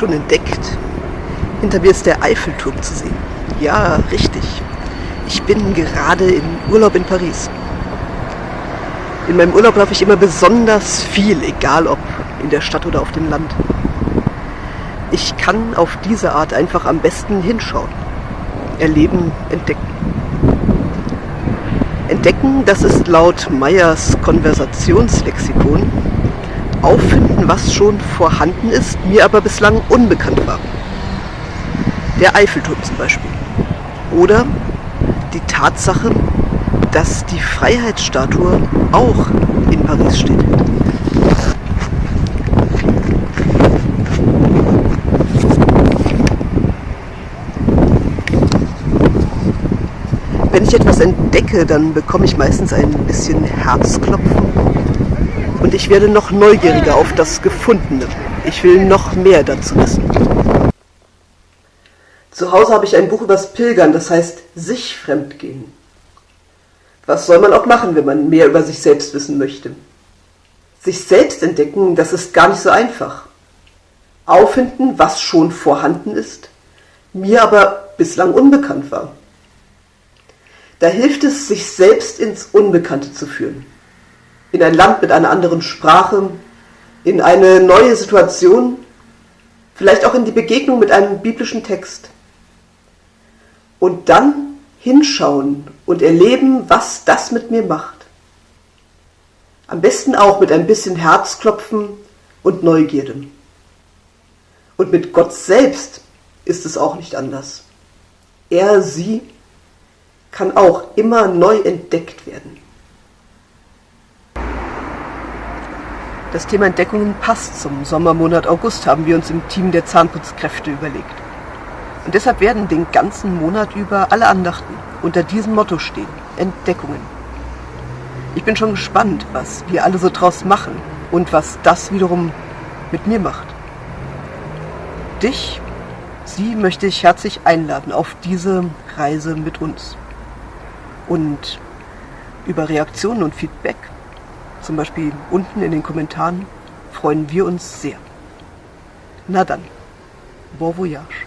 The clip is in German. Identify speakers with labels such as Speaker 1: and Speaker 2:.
Speaker 1: schon entdeckt. Hinter mir ist der Eiffelturm zu sehen. Ja, richtig. Ich bin gerade im Urlaub in Paris. In meinem Urlaub laufe ich immer besonders viel, egal ob in der Stadt oder auf dem Land. Ich kann auf diese Art einfach am besten hinschauen. Erleben, entdecken. Entdecken, das ist laut Meyers Konversationslexikon auffinden, was schon vorhanden ist, mir aber bislang unbekannt war. Der Eiffelturm zum Beispiel. Oder die Tatsache, dass die Freiheitsstatue auch in Paris steht. Wenn ich etwas entdecke, dann bekomme ich meistens ein bisschen Herzklopfen und ich werde noch neugieriger auf das Gefundene. Ich will noch mehr dazu wissen. Zu Hause habe ich ein Buch übers Pilgern, das heißt sich fremdgehen. Was soll man auch machen, wenn man mehr über sich selbst wissen möchte? Sich selbst entdecken, das ist gar nicht so einfach. Auffinden, was schon vorhanden ist, mir aber bislang unbekannt war. Da hilft es, sich selbst ins Unbekannte zu führen. In ein Land mit einer anderen Sprache, in eine neue Situation, vielleicht auch in die Begegnung mit einem biblischen Text. Und dann hinschauen und erleben, was das mit mir macht. Am besten auch mit ein bisschen Herzklopfen und Neugierde. Und mit Gott selbst ist es auch nicht anders. Er, sie kann auch immer neu entdeckt werden. Das Thema Entdeckungen passt zum Sommermonat August, haben wir uns im Team der Zahnputzkräfte überlegt. Und deshalb werden den ganzen Monat über alle Andachten unter diesem Motto stehen. Entdeckungen. Ich bin schon gespannt, was wir alle so draus machen und was das wiederum mit mir macht. Dich, Sie möchte ich herzlich einladen auf diese Reise mit uns. Und über Reaktionen und Feedback, zum Beispiel unten in den Kommentaren, freuen wir uns sehr. Na dann, bon voyage.